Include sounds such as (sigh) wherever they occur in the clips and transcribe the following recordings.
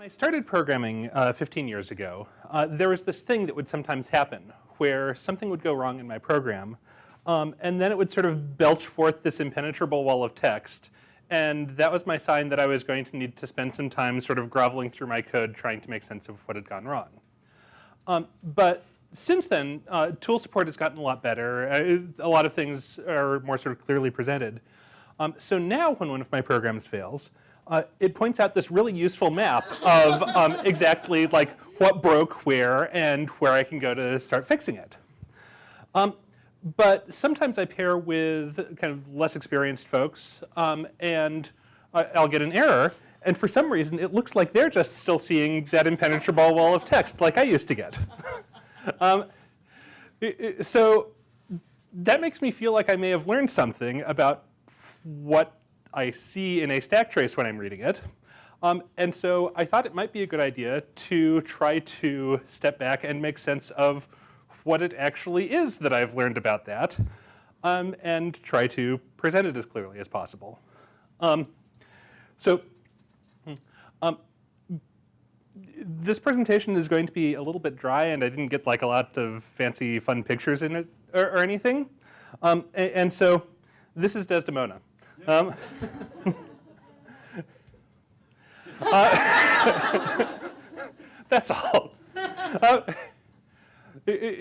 When I started programming uh, 15 years ago, uh, there was this thing that would sometimes happen where something would go wrong in my program um, and then it would sort of belch forth this impenetrable wall of text and that was my sign that I was going to need to spend some time sort of groveling through my code trying to make sense of what had gone wrong. Um, but since then, uh, tool support has gotten a lot better. Uh, a lot of things are more sort of clearly presented. Um, so now when one of my programs fails, uh, it points out this really useful map of um, exactly like what broke where and where I can go to start fixing it. Um, but sometimes I pair with kind of less experienced folks um, and I'll get an error and for some reason it looks like they're just still seeing that impenetrable wall of text like I used to get. (laughs) um, so that makes me feel like I may have learned something about what I see in a stack trace when I'm reading it. Um, and so I thought it might be a good idea to try to step back and make sense of what it actually is that I've learned about that um, and try to present it as clearly as possible. Um, so hmm, um, this presentation is going to be a little bit dry and I didn't get like a lot of fancy fun pictures in it or, or anything. Um, and, and so this is Desdemona. Um, (laughs) uh, (laughs) that's all. Uh,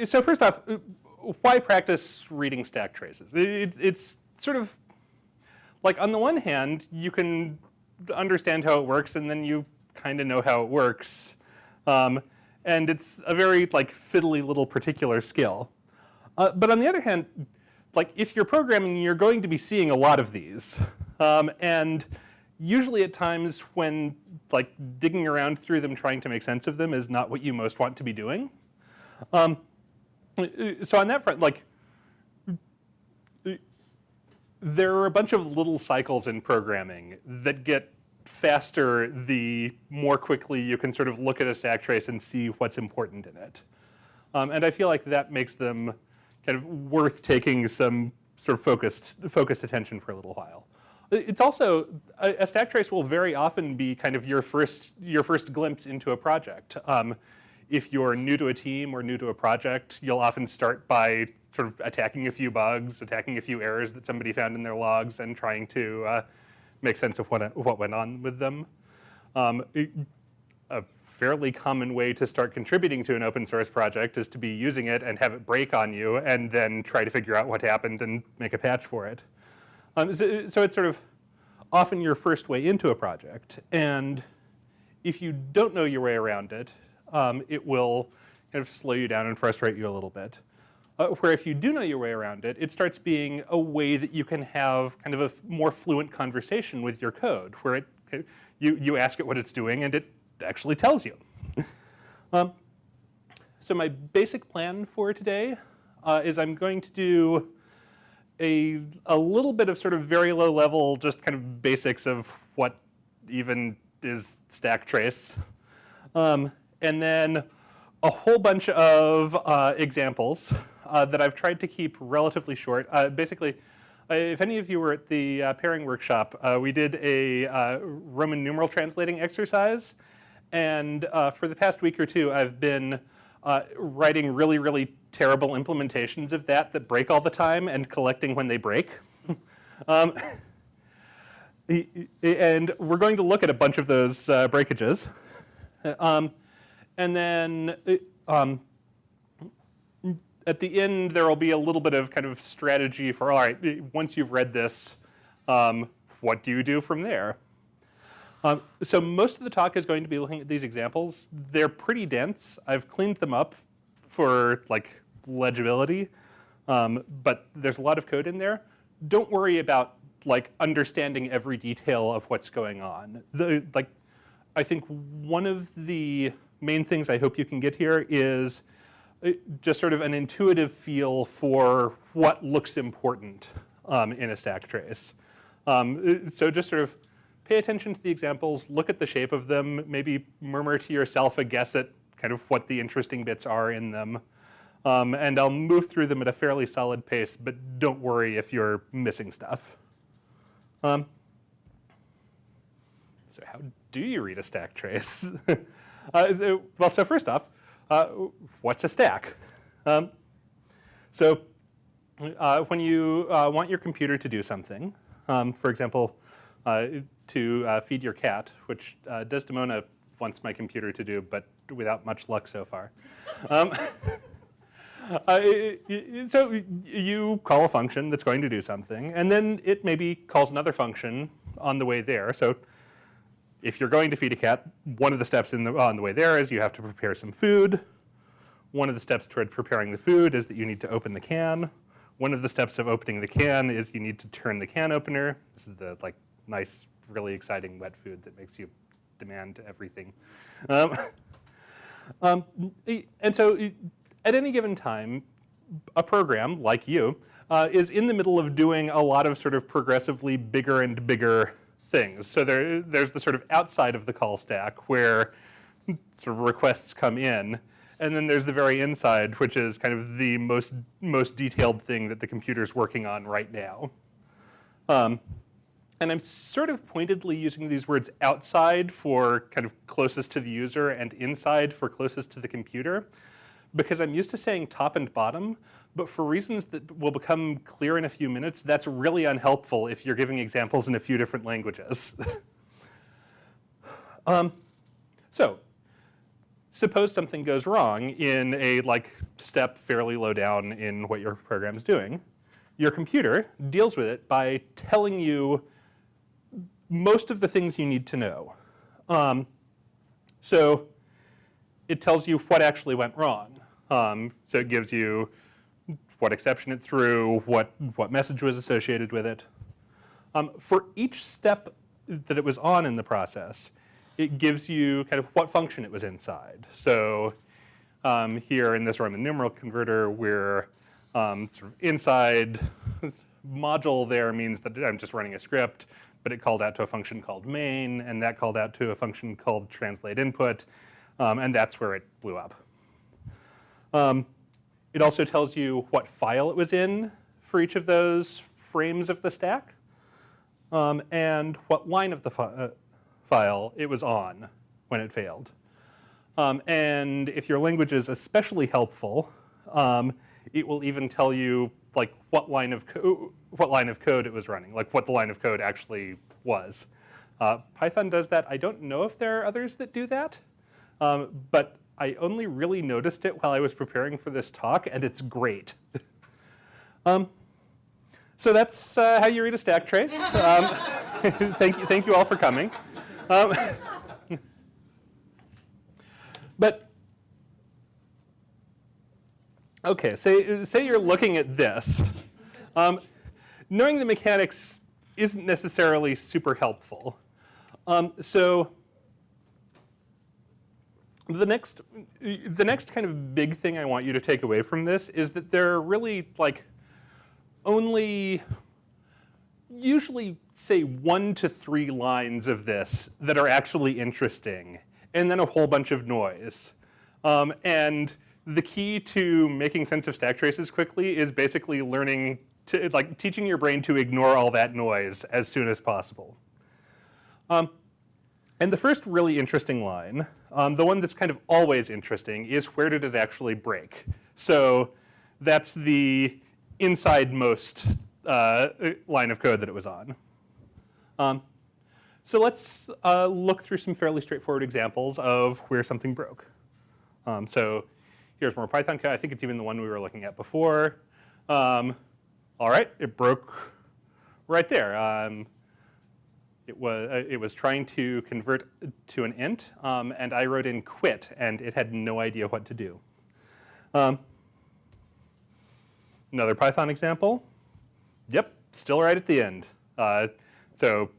so first off, why practice reading stack traces? It, it's sort of like on the one hand, you can understand how it works and then you kind of know how it works. Um, and it's a very like fiddly little particular skill. Uh, but on the other hand, like if you're programming, you're going to be seeing a lot of these. Um, and usually at times when like digging around through them trying to make sense of them is not what you most want to be doing. Um, so on that front, like there are a bunch of little cycles in programming that get faster the more quickly you can sort of look at a stack trace and see what's important in it. Um, and I feel like that makes them kind of worth taking some sort of focused, focused attention for a little while. It's also, a, stack trace will very often be kind of your first, your first glimpse into a project. Um, if you're new to a team or new to a project, you'll often start by sort of attacking a few bugs, attacking a few errors that somebody found in their logs and trying to uh, make sense of what, what went on with them. Um, fairly common way to start contributing to an open source project is to be using it and have it break on you and then try to figure out what happened and make a patch for it. Um, so, so it's sort of often your first way into a project and if you don't know your way around it, um, it will kind of slow you down and frustrate you a little bit. Uh, where if you do know your way around it, it starts being a way that you can have kind of a more fluent conversation with your code, where it, you, you ask it what it's doing and it actually tells you. (laughs) um, so my basic plan for today uh, is I'm going to do a, a little bit of sort of very low level, just kind of basics of what even is stack trace. Um, and then a whole bunch of uh, examples uh, that I've tried to keep relatively short. Uh, basically, uh, if any of you were at the uh, pairing workshop, uh, we did a Roman numeral translating exercise. And for the past week or two, I've been writing really, really terrible implementations of that that break all the time and collecting when they break. (laughs) um, (laughs) and we're going to look at a bunch of those breakages. Um, and then um, at the end, there will be a little bit of kind of strategy for, all right, once you've read this, um, what do you do from there? Um, so most of the talk is going to be looking at these examples. They're pretty dense. I've cleaned them up for like legibility, um, but there's a lot of code in there. Don't worry about like understanding every detail of what's going on. The, like, I think one of the main things I hope you can get here is uh, just sort of an intuitive feel for what looks important um, in a stack trace. Um, uh, so just sort of pay attention to the examples, look at the shape of them, maybe murmur to yourself a guess at kind of what the interesting bits are in them. Um, and I'll move through them at a fairly solid pace, but don't worry if you're missing stuff. Um, so how do you read a stack trace? (laughs) uh, well, so first off, uh, what's a stack? Um, so uh, when you uh, want your computer to do something, um, for example, uh, to uh, feed your cat, which Desdemona wants my computer to do, but without much luck so far. (laughs) Um, (laughs) Uh, so you call a function that's going to do something, and then it maybe calls another function on the way there. So if you're going to feed a cat, one of the steps the, on the way there is you have to prepare some food. One of the steps toward preparing the food is that you need to open the can. One of the steps of opening the can is you need to turn the can opener. This is the like nice, really exciting wet food that makes you demand everything. Um, (laughs) um, and so at any given time, a program like you uh, is in the middle of doing a lot of sort of progressively bigger and bigger things. So there, there's the sort of outside of the call stack where sort of requests come in. And then there's the very inside, which is kind of the most, most detailed thing that the computer's working on right now. Um, and I'm sort of pointedly using these words outside for kind of closest to the user and inside for closest to the computer because I'm used to saying top and bottom, but for reasons that will become clear in a few minutes, that's really unhelpful if you're giving examples in a few different languages. (laughs) um, so suppose something goes wrong in a like step fairly low down in what your program is doing. Your computer deals with it by telling you most of the things you need to know. Um, so it tells you what actually went wrong. Um, so it gives you what exception it threw, what, what message was associated with it. Um, for each step that it was on in the process, it gives you kind of what function it was inside. So um, here in this Roman numeral converter, we're um, sort of inside (laughs) module there means that I'm just running a script, but it called out to a function called main, and that called out to a function called translate input, um, and that's where it blew up. Um, it also tells you what file it was in for each of those frames of the stack, um, and what line of the fi uh, file it was on when it failed. Um, and if your language is especially helpful, um, it will even tell you like what line of what line of code it was running, like what the line of code actually was. Uh, Python does that. I don't know if there are others that do that, um, but I only really noticed it while I was preparing for this talk, and it's great. (laughs) um, so that's uh, how you read a stack trace. Um, (laughs) thank you, thank you all for coming. Um, (laughs) but okay, say say you're looking at this. Um, knowing the mechanics isn't necessarily super helpful. Um, so the next, the next kind of big thing I want you to take away from this is that there are really like only usually say one to three lines of this that are actually interesting and then a whole bunch of noise. Um, and the key to making sense of stack traces quickly is basically learning to, like teaching your brain to ignore all that noise as soon as possible. Um, and the first really interesting line, um, the one that's kind of always interesting, is where did it actually break? So that's the inside most uh, line of code that it was on. Um, so let's uh, look through some fairly straightforward examples of where something broke. Um, so here's more Python code. I think it's even the one we were looking at before. Um, all right, it broke right there. Um, it was, uh, it was trying to convert to an int, um, and I wrote in quit, and it had no idea what to do. Um, another Python example. Yep, still right at the end. Uh, so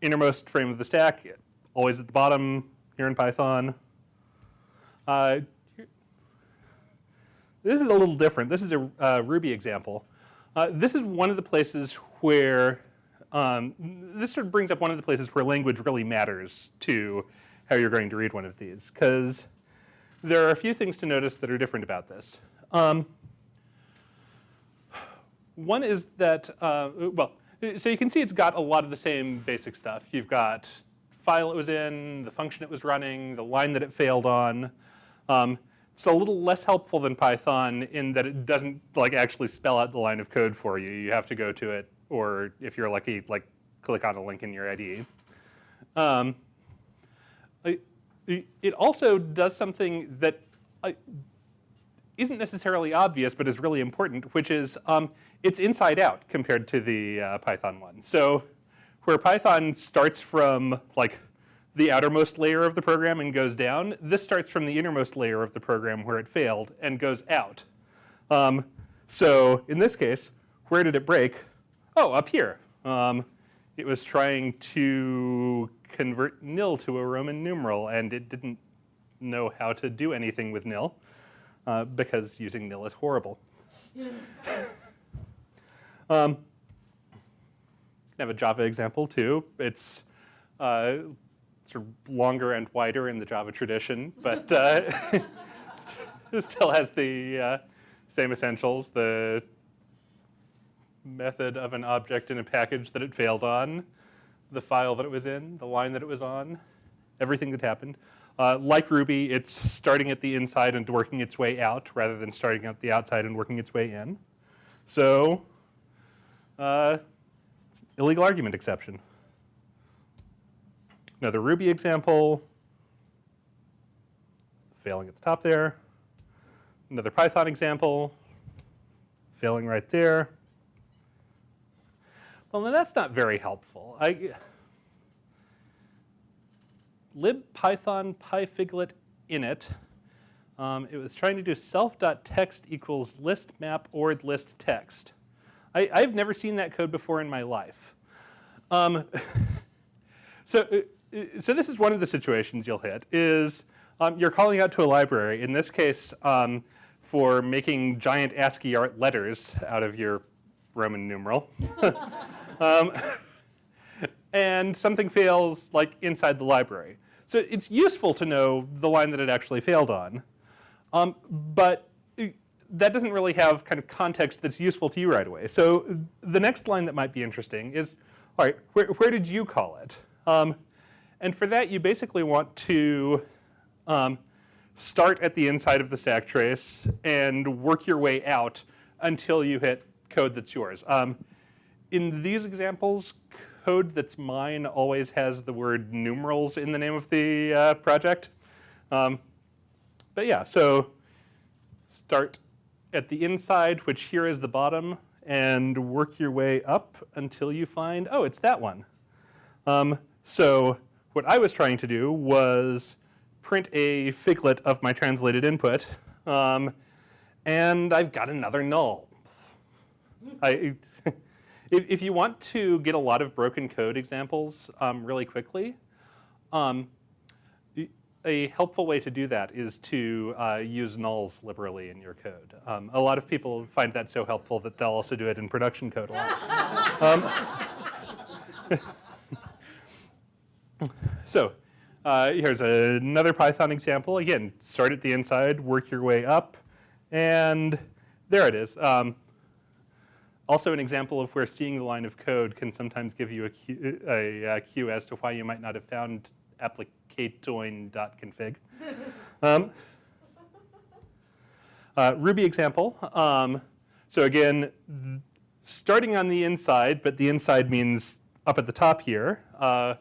innermost frame of the stack, always at the bottom here in Python. Uh, this is a little different. This is a uh, Ruby example. Uh, this is one of the places where um, this sort of brings up one of the places where language really matters to how you're going to read one of these, because there are a few things to notice that are different about this. Um, one is that, uh, well, so you can see it's got a lot of the same basic stuff. You've got file it was in, the function it was running, the line that it failed on. Um, it's a little less helpful than Python in that it doesn't like actually spell out the line of code for you. You have to go to it, or if you're lucky, like click on a link in your IDE. Um, it also does something that isn't necessarily obvious, but is really important, which is um, it's inside out compared to the uh, Python one. So where Python starts from like the outermost layer of the program and goes down, this starts from the innermost layer of the program where it failed and goes out. Um, so in this case, where did it break? Oh, up here. Um, it was trying to convert nil to a Roman numeral, and it didn't know how to do anything with nil uh, because using nil is horrible. um, have a Java example too. It's uh, sort of longer and wider in the Java tradition, but uh, (laughs) it still has the uh, same essentials, the method of an object in a package that it failed on, the file that it was in, the line that it was on, everything that happened. Uh, like Ruby, it's starting at the inside and working its way out rather than starting at the outside and working its way in. So, uh, illegal argument exception. Another Ruby example, failing at the top there. Another Python example, failing right there. Well, that's not very helpful. I, libpython pyfiglet init, um, it was trying to do self.text equals list map or list text. I, have never seen that code before in my life. Um, (laughs) so, uh, so this is one of the situations you'll hit is um, you're calling out to a library, in this case um, for making giant ASCII art letters out of your Roman numeral. (laughs) Um, and something fails like inside the library. So it's useful to know the line that it actually failed on. Um, but that doesn't really have kind of context that's useful to you right away. So the next line that might be interesting is, all right, where, where did you call it? Um, and for that, you basically want to um, start at the inside of the stack trace and work your way out until you hit code that's yours. Um, in these examples, code that's mine always has the word numerals in the name of the uh, project. Um, but yeah, so start at the inside, which here is the bottom, and work your way up until you find, oh, it's that one. Um, so what I was trying to do was print a figlet of my translated input, um, and I've got another null. I, (laughs) if, if, you want to get a lot of broken code examples um, really quickly, um, a helpful way to do that is to uh, use nulls liberally in your code. Um, a lot of people find that so helpful that they'll also do it in production code a lot. (laughs) (laughs) so uh, here's another Python example. Again, start at the inside, work your way up, and there it is. Um, also an example of where seeing the line of code can sometimes give you a cue, a, a cue as to why you might not have found applicatoin.config. (laughs) um, uh, Ruby example. Um, so again, starting on the inside, but the inside means up at the top here. Uh,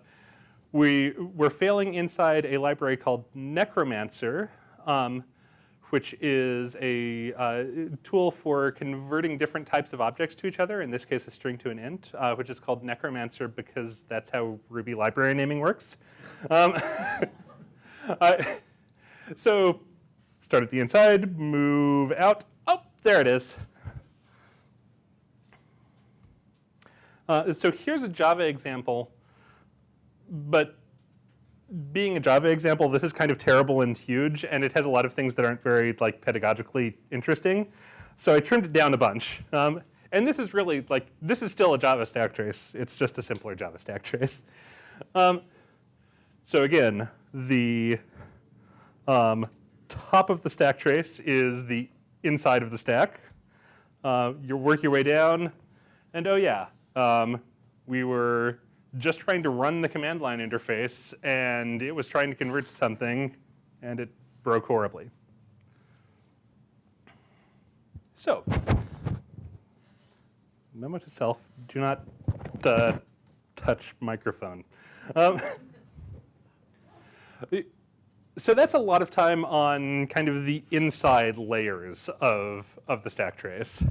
we, we're failing inside a library called Necromancer. Um, which is a uh, tool for converting different types of objects to each other, in this case a string to an int, uh, which is called Necromancer because that's how Ruby library naming works. Um, (laughs) so start at the inside, move out, oh, there it is. Uh, so here's a Java example, but being a Java example, this is kind of terrible and huge, and it has a lot of things that aren't very like pedagogically interesting. So I trimmed it down a bunch. Um, and this is really like, this is still a Java stack trace. It's just a simpler Java stack trace. Um, so again, the um, top of the stack trace is the inside of the stack. Uh, you work your way down, and oh yeah, um, we were just trying to run the command line interface and it was trying to convert to something and it broke horribly. So, memo to self, do not uh, touch microphone. Um, (laughs) so that's a lot of time on kind of the inside layers of, of the stack trace.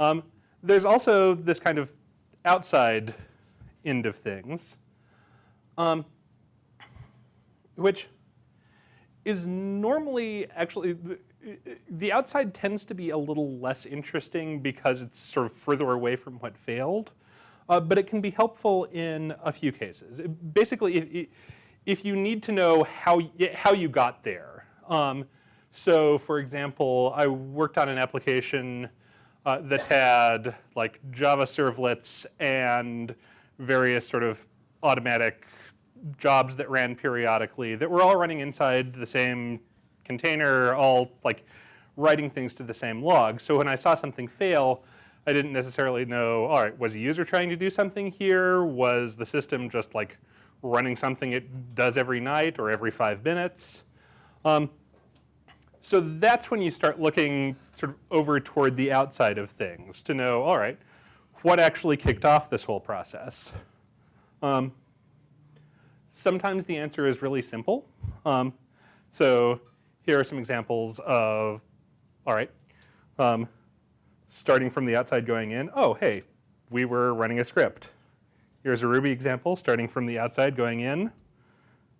Um, there's also this kind of outside end of things, um, which is normally actually, the outside tends to be a little less interesting because it's sort of further away from what failed, uh, but it can be helpful in a few cases. Basically, if, if you need to know how, how you got there. Um, so for example, I worked on an application uh, that had like Java servlets and various sort of automatic jobs that ran periodically that were all running inside the same container, all like writing things to the same log. So when I saw something fail, I didn't necessarily know, all right, was a user trying to do something here? Was the system just like running something it does every night or every five minutes? Um, so that's when you start looking sort of over toward the outside of things to know, all right, what actually kicked off this whole process? Um, sometimes the answer is really simple. Um, so here are some examples of, all right, um, starting from the outside going in, oh, hey, we were running a script. Here's a Ruby example starting from the outside going in.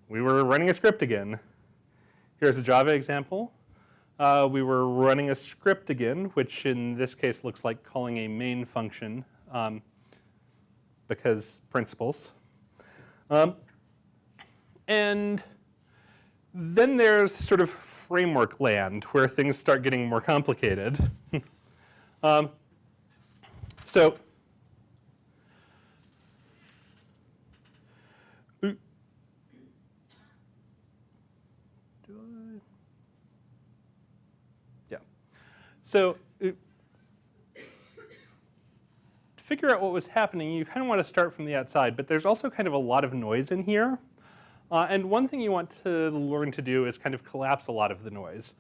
We were running a script again. Here's a Java example uh, we were running a script again, which in this case looks like calling a main function um, because principles. Um, and then there's sort of framework land where things start getting more complicated. (laughs) um, so So uh, to figure out what was happening, you kind of want to start from the outside, but there's also kind of a lot of noise in here. Uh, and one thing you want to learn to do is kind of collapse a lot of the noise.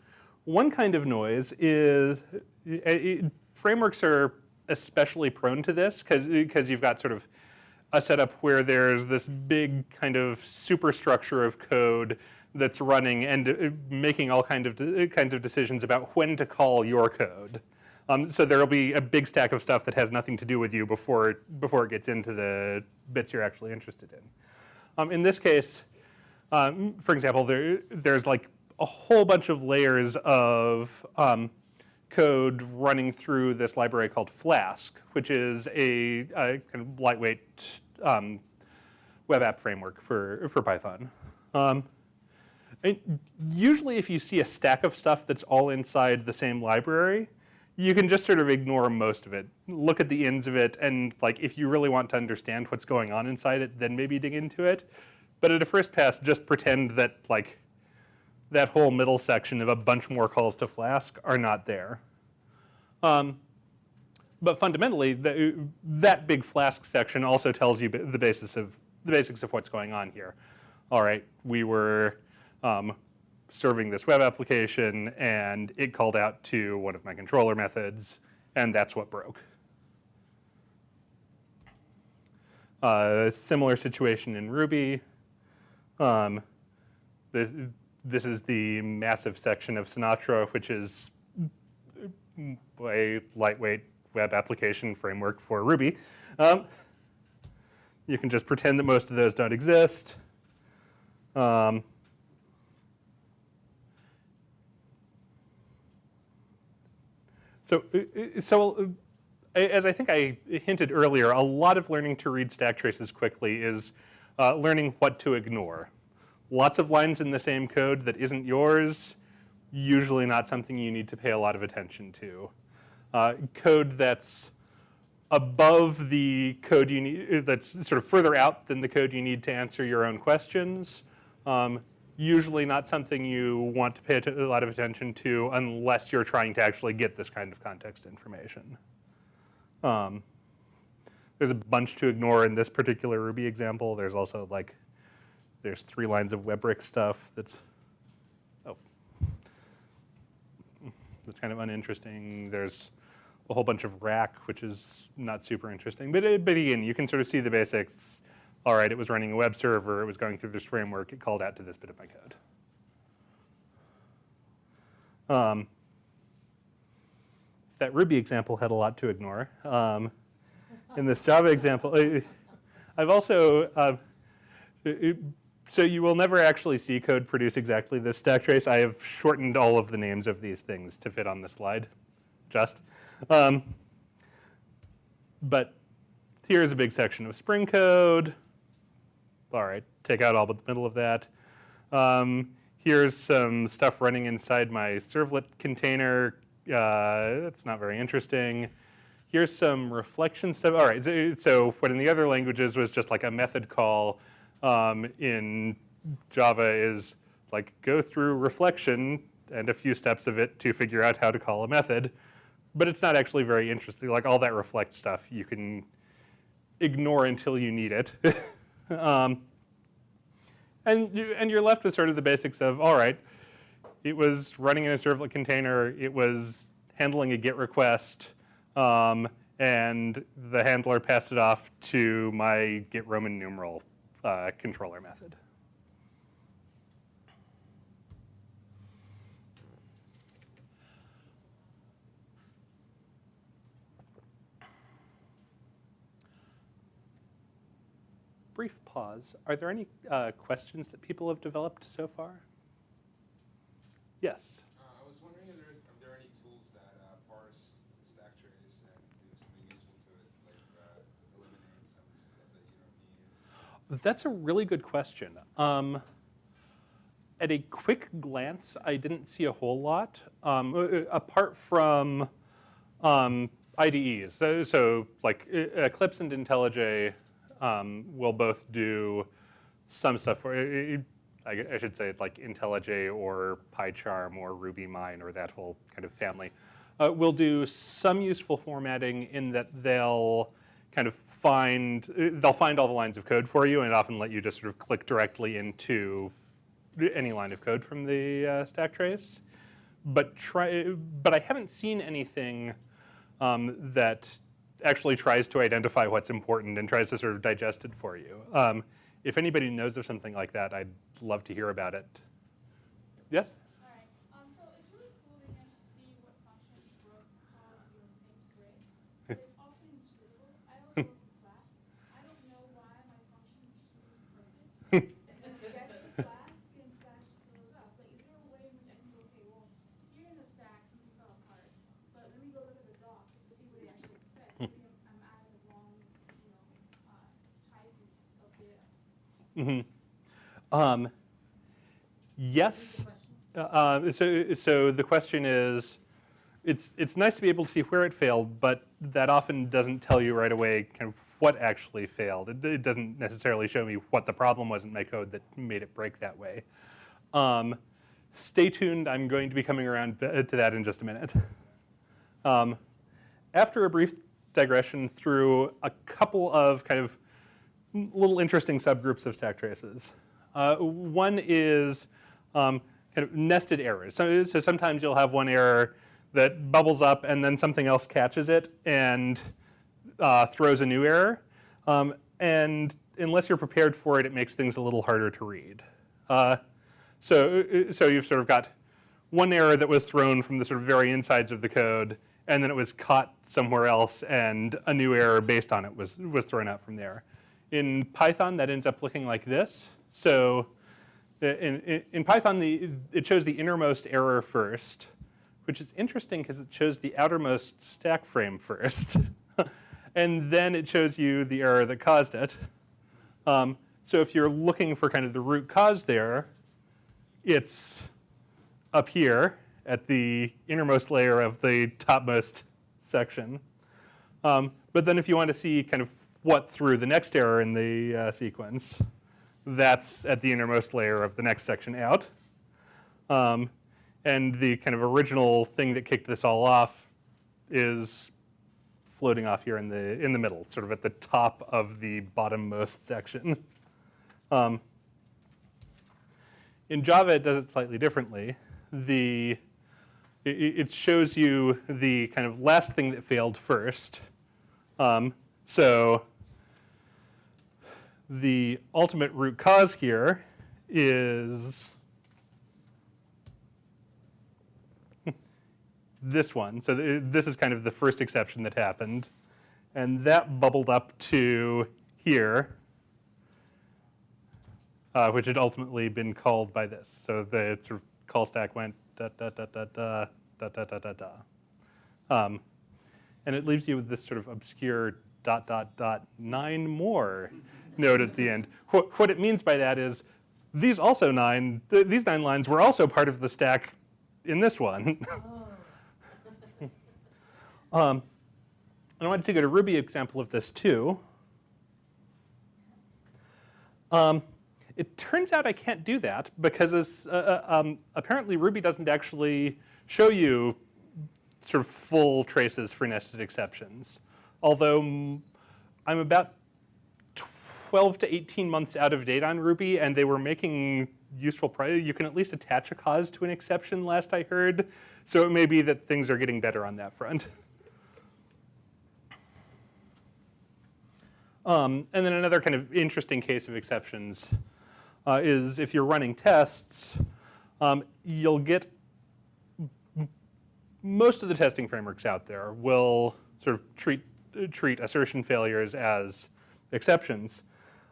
One kind of noise is, it, uh, frameworks are especially prone to this because you've got sort of a setup where there's this big kind of superstructure of code that's running and uh, making all kind of uh, kinds of decisions about when to call your code. Um, so there'll be a big stack of stuff that has nothing to do with you before before it gets into the bits you're actually interested in. Um, in this case, um, for example, there there's like a whole bunch of layers of um, code running through this library called Flask, which is a, a kind of lightweight um, web app framework for for Python. Usually if you see a stack of stuff that's all inside the same library, you can just sort of ignore most of it. Look at the ends of it and like if you really want to understand what's going on inside it, then maybe dig into it. But at a first pass, just pretend that like that whole middle section of a bunch more calls to Flask are not there. Um, but fundamentally, the, that big Flask section also tells you the basis of the basics of what's going on here. All right, we were um, serving this web application and it called out to one of my controller methods and that's what broke. Uh, similar situation in Ruby. Um, this, this is the massive section of Sinatra, which is a lightweight web application framework for Ruby. Um, you can just pretend that most of those don't exist. Um, So, uh, uh, so uh, as I think I hinted earlier, a lot of learning to read stack traces quickly is uh, learning what to ignore. Lots of lines in the same code that isn't yours, usually not something you need to pay a lot of attention to. Uh, code that's above the code you need, that's sort of further out than the code you need to answer your own questions, um, usually not something you want to pay a lot of attention to unless you're trying to actually get this kind of context information. Um, there's a bunch to ignore in this particular Ruby example. There's also like, there's three lines of WEBrick stuff that's, oh, that's kind of uninteresting. There's a whole bunch of rack, which is not super interesting. But, but again, you can sort of see the basics. All right, it was running a web server. It was going through this framework. It called out to this bit of my code. Um, that Ruby example had a lot to ignore. Um, in this Java example, I've also, uh, so you will never actually see code produce exactly this stack trace. I have shortened all of the names of these things to fit on the slide, just. Um, but here's a big section of Spring code. All right, take out all but the middle of that. Um, here's some stuff running inside my servlet container. Uh, that's not very interesting. Here's some reflection stuff. All right, so, so, what in the other languages was just like a method call um, in Java is like go through reflection and a few steps of it to figure out how to call a method but it's not actually very interesting. Like all that reflect stuff you can ignore until you need it. (laughs) um, and, you, and you're left with sort of the basics of, all right, it was running in a servlet container, it was handling a GET request, um, and the handler passed it off to my GET Roman numeral uh, controller method. Brief pause. Are there any uh, questions that people have developed so far? Yes. Uh, I was wondering if there, if there any tools that uh, parse stack trace and do something useful to it, like uh, eliminate some stuff that you don't need. That's a really good question. Um, at a quick glance, I didn't see a whole lot, um, apart from um, IDEs. So, so, like Eclipse and IntelliJ um, will both do some stuff for, I, I, should say like IntelliJ or PyCharm or RubyMine or that whole kind of family. Uh, will do some useful formatting in that they'll kind of find, they'll find all the lines of code for you and often let you just sort of click directly into any line of code from the uh, stack trace. But try, but I haven't seen anything um, that actually tries to identify what's important and tries to sort of digest it for you. Um, if anybody knows of something like that, I'd love to hear about it. Yes? All right. Um, so it's really cool again to see what functions Brook calls you integrate. But it's also inscrutable. I also work in class. I don't know why my function is perfect. Gets the class, and class just goes up. Like, is there a way in which I can go, okay, well, here in the stack, something fell apart. But let me go look at the docs to see what they actually expect. Maybe I'm, I'm adding the wrong, you know, uh, type of data. Mm-hmm. Um, yes. Uh, so, so the question is, it's it's nice to be able to see where it failed, but that often doesn't tell you right away kind of what actually failed. It, it doesn't necessarily show me what the problem was in my code that made it break that way. Um, stay tuned. I'm going to be coming around to that in just a minute. Um, after a brief digression through a couple of kind of little interesting subgroups of stack traces. Uh, one is um, kind of nested errors. So, so sometimes you'll have one error that bubbles up and then something else catches it and uh, throws a new error. Um, and unless you're prepared for it, it makes things a little harder to read. Uh, so, so you've sort of got one error that was thrown from the sort of very insides of the code, and then it was caught somewhere else, and a new error based on it was, was thrown out from there. In Python, that ends up looking like this. So in, in, Python, the, it shows the innermost error first, which is interesting because it shows the outermost stack frame first. (laughs) and then it shows you the error that caused it. Um, so if you're looking for kind of the root cause there, it's up here at the innermost layer of the topmost section. Um, but then if you want to see kind of what threw the next error in the uh, sequence, that's at the innermost layer of the next section out. Um, and the kind of original thing that kicked this all off is floating off here in the, in the middle, sort of at the top of the bottommost section. Um, in Java, it does it slightly differently. The, it, it shows you the kind of last thing that failed first. Um, so the ultimate root cause here is (laughs) this one. So th this is kind of the first exception that happened. And that bubbled up to here, uh, which had ultimately been called by this. So the sort of call stack went da da da da da da da da da da. Um, and it leaves you with this sort of obscure dot dot dot nine more node at the end. What, what it means by that is these also nine, th these nine lines were also part of the stack in this one. (laughs) um, I wanted to go to Ruby example of this too. Um, it turns out I can't do that because uh, uh, um, apparently Ruby doesn't actually show you sort of full traces for nested exceptions. Although I'm about 12 to 18 months out of date on Ruby and they were making useful, you can at least attach a cause to an exception last I heard. So it may be that things are getting better on that front. Um, and then another kind of interesting case of exceptions uh, is if you're running tests, um, you'll get most of the testing frameworks out there will sort of treat treat assertion failures as exceptions.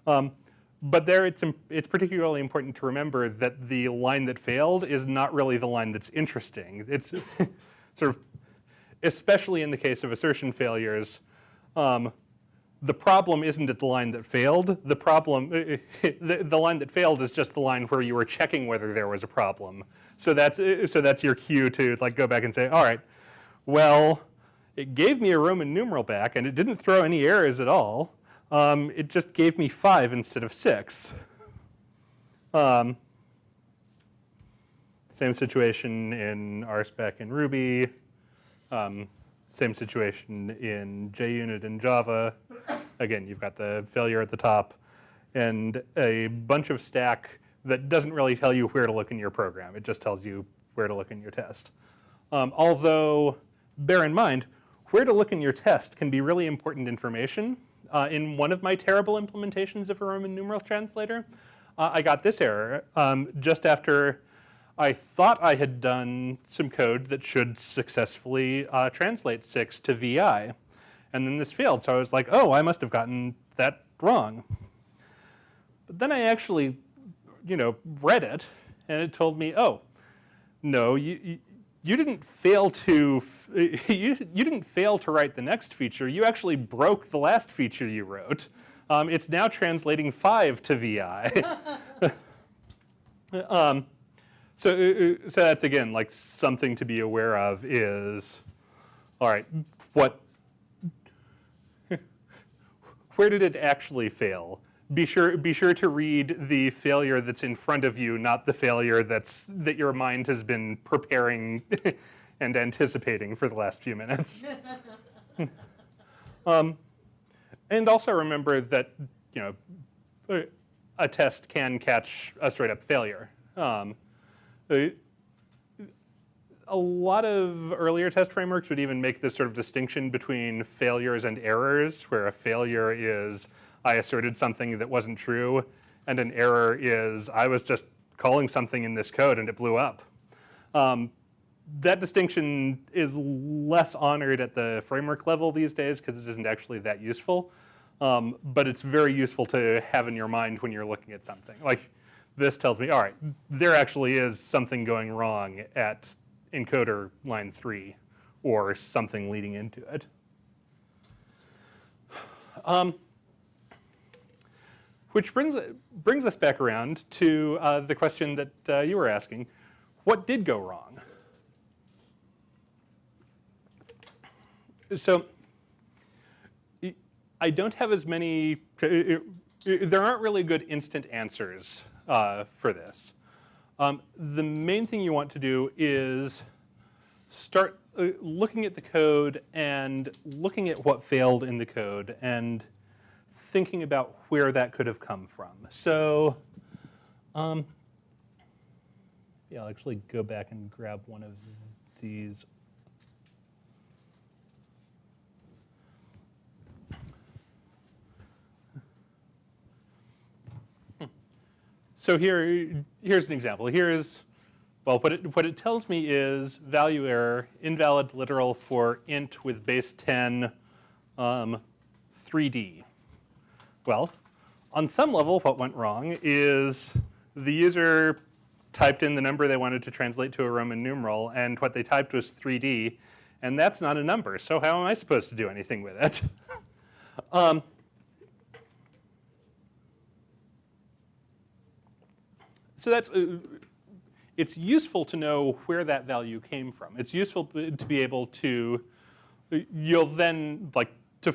Um, but there it's, it's particularly important to remember that the line that failed is not really the line that's interesting. It's (laughs) sort of, especially in the case of assertion failures, um, the problem isn't at the line that failed. The problem, (laughs) the, the line that failed is just the line where you were checking whether there was a problem. So that's, so that's your cue to like go back and say, all right, well, it gave me a Roman numeral back and it didn't throw any errors at all. Um, it just gave me five instead of six. Um, same situation in RSpec and Ruby. Um, same situation in JUnit and Java. Again, you've got the failure at the top and a bunch of stack that doesn't really tell you where to look in your program. It just tells you where to look in your test. Um, although, bear in mind, where to look in your test can be really important information. Uh, in one of my terrible implementations of a Roman numeral translator, uh, I got this error um, just after I thought I had done some code that should successfully uh, translate 6 to VI. And then this failed, so I was like, oh, I must have gotten that wrong. But then I actually, you know, read it, and it told me, oh, no, you, you, you didn't fail to, (laughs) you, you didn't fail to write the next feature. You actually broke the last feature you wrote. Um, it's now translating 5 to VI. (laughs) um, so, uh, uh, so that's again like something to be aware of is, all right, what, (laughs) where did it actually fail? Be sure, be sure to read the failure that's in front of you, not the failure that's, that your mind has been preparing and anticipating for the last few minutes. (laughs) um, and also remember that, you know, a test can catch a straight up failure. Um, a lot of earlier test frameworks would even make this sort of distinction between failures and errors, where a failure is I asserted something that wasn't true, and an error is I was just calling something in this code and it blew up. Um, that distinction is less honored at the framework level these days because it isn't actually that useful. Um, but it's very useful to have in your mind when you're looking at something. Like this tells me, all right, there actually is something going wrong at encoder line three or something leading into it. Um, which brings, brings us back around to uh, the question that uh, you were asking. What did go wrong? So I don't have as many, there aren't really good instant answers uh, for this. Um, the main thing you want to do is start uh, looking at the code and looking at what failed in the code and thinking about where that could have come from. So, um, yeah, I'll actually go back and grab one of these. So here, here's an example. Here's, well, what it, what it tells me is value error, invalid literal for int with base 10 um, 3D. Well, on some level, what went wrong is the user typed in the number they wanted to translate to a Roman numeral, and what they typed was 3D, and that's not a number, so how am I supposed to do anything with it? (laughs) um, so that's, uh, it's useful to know where that value came from. It's useful to be able to, you'll then, like, to,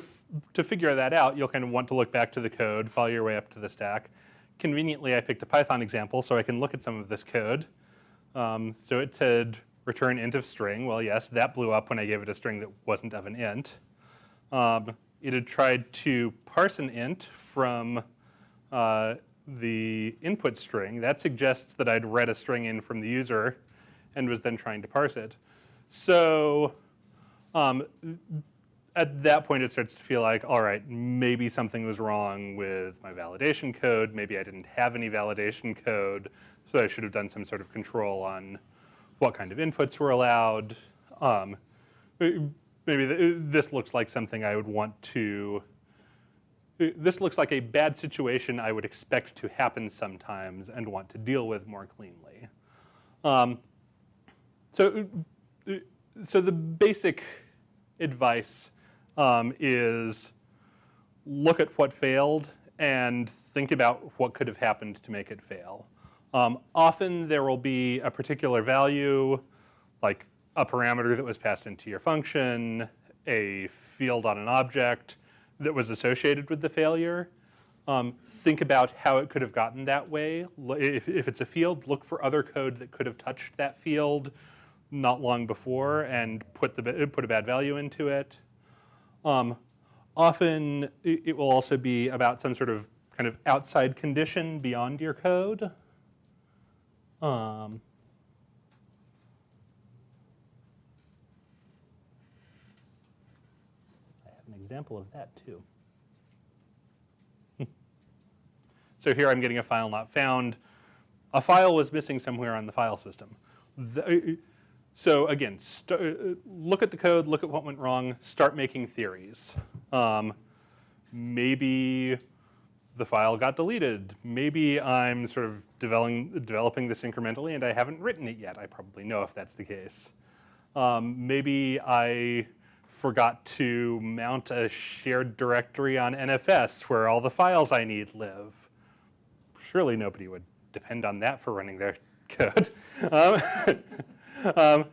to figure that out, you'll kind of want to look back to the code, follow your way up to the stack. Conveniently, I picked a Python example so I can look at some of this code. Um, so it said return int of string. Well, yes, that blew up when I gave it a string that wasn't of an int. Um, it had tried to parse an int from uh, the input string, that suggests that I'd read a string in from the user and was then trying to parse it. So um, at that point, it starts to feel like, all right, maybe something was wrong with my validation code. Maybe I didn't have any validation code, so I should have done some sort of control on what kind of inputs were allowed. Um, maybe this looks like something I would want to this looks like a bad situation I would expect to happen sometimes and want to deal with more cleanly. Um, so, so the basic advice um, is look at what failed and think about what could have happened to make it fail. Um, often there will be a particular value, like a parameter that was passed into your function, a field on an object, that was associated with the failure. Um, think about how it could have gotten that way. If, if it's a field, look for other code that could have touched that field not long before and put, the, put a bad value into it. Um, often it will also be about some sort of kind of outside condition beyond your code. Um, example of that too. (laughs) so here I'm getting a file not found. A file was missing somewhere on the file system. The, so again, look at the code, look at what went wrong, start making theories. Um, maybe the file got deleted. Maybe I'm sort of developing, developing this incrementally and I haven't written it yet. I probably know if that's the case. Um, maybe I forgot to mount a shared directory on NFS where all the files I need live. Surely nobody would depend on that for running their (laughs) code. um, (laughs) um,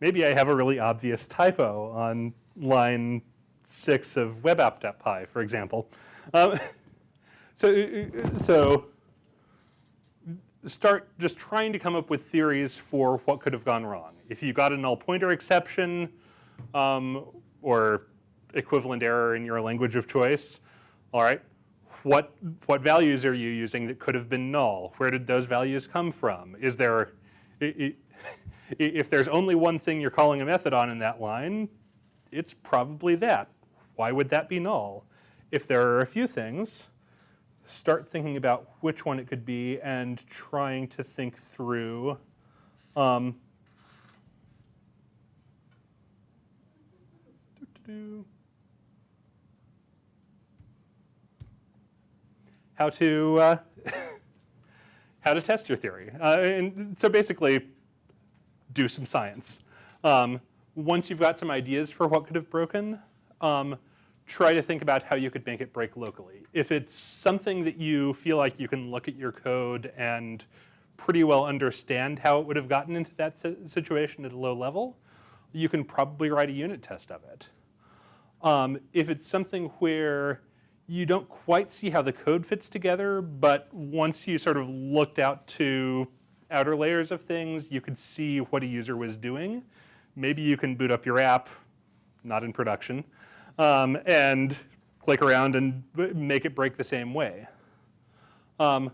maybe I have a really obvious typo on line six of webapp.py, for example. Um, (laughs) so, so start just trying to come up with theories for what could have gone wrong. If you got a null pointer exception, um, or equivalent error in your language of choice. All right, what, what values are you using that could have been null? Where did those values come from? Is there, if there's only one thing you're calling a method on in that line, it's probably that. Why would that be null? If there are a few things, start thinking about which one it could be and trying to think through um, do. How to uh, (laughs) how to test your theory. Uh, and so basically, do some science. Um, once you've got some ideas for what could have broken, um, try to think about how you could make it break locally. If it's something that you feel like you can look at your code and pretty well understand how it would have gotten into that situation at a low level, you can probably write a unit test of it. Um, if it's something where you don't quite see how the code fits together, but once you sort of looked out to outer layers of things, you could see what a user was doing, maybe you can boot up your app, not in production, um, and click around and make it break the same way. Um,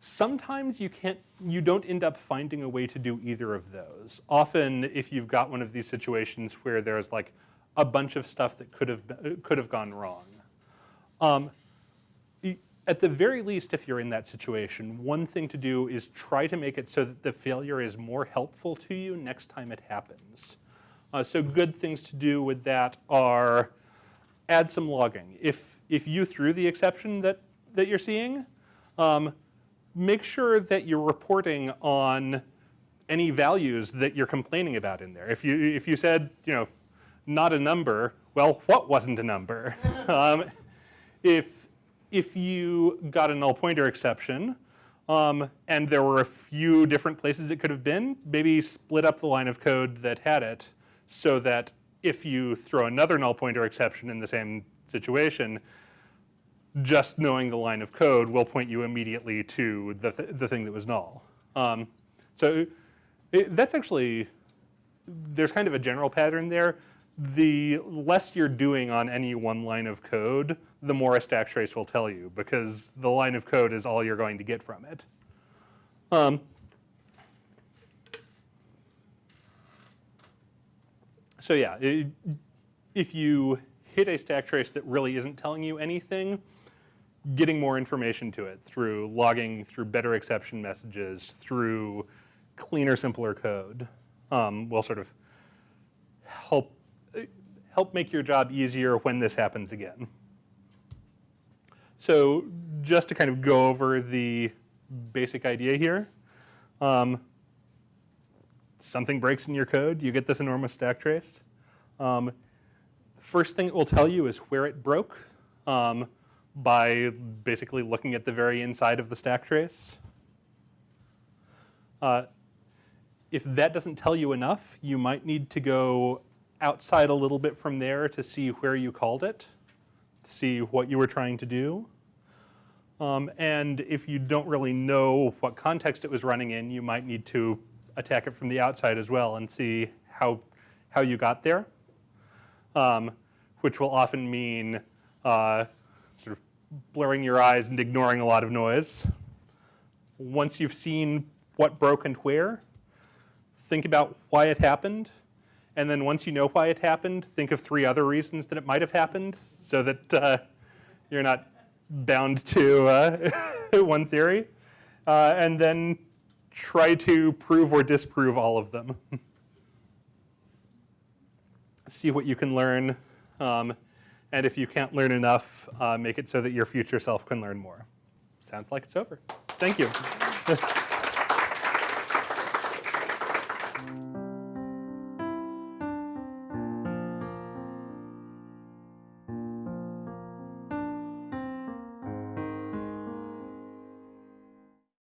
sometimes you can't, you don't end up finding a way to do either of those. Often, if you've got one of these situations where there's like a bunch of stuff that could have could have gone wrong. Um, at the very least, if you're in that situation, one thing to do is try to make it so that the failure is more helpful to you next time it happens. Uh, so good things to do with that are add some logging. If, if you threw the exception that, that you're seeing, um, make sure that you're reporting on any values that you're complaining about in there. If you, if you said, you know, not a number, well, what wasn't a number? (laughs) um, if, if you got a null pointer exception, um, and there were a few different places it could have been, maybe split up the line of code that had it so that if you throw another null pointer exception in the same situation, just knowing the line of code will point you immediately to the, th the thing that was null. Um, so it, that's actually, there's kind of a general pattern there. The less you're doing on any one line of code, the more a stack trace will tell you because the line of code is all you're going to get from it. Um, so yeah, it, if you hit a stack trace that really isn't telling you anything, getting more information to it through logging, through better exception messages, through cleaner, simpler code um, will sort of help help make your job easier when this happens again. So just to kind of go over the basic idea here, um, something breaks in your code, you get this enormous stack trace. Um, first thing it will tell you is where it broke um, by basically looking at the very inside of the stack trace. Uh, if that doesn't tell you enough, you might need to go outside a little bit from there to see where you called it, to see what you were trying to do. Um, and if you don't really know what context it was running in, you might need to attack it from the outside as well and see how, how you got there, um, which will often mean uh, sort of blurring your eyes and ignoring a lot of noise. Once you've seen what broke and where, think about why it happened, and then once you know why it happened, think of three other reasons that it might have happened so that uh, you're not bound to uh, (laughs) one theory. Uh, and then try to prove or disprove all of them. (laughs) See what you can learn. Um, and if you can't learn enough, uh, make it so that your future self can learn more. Sounds like it's over. Thank you. (laughs)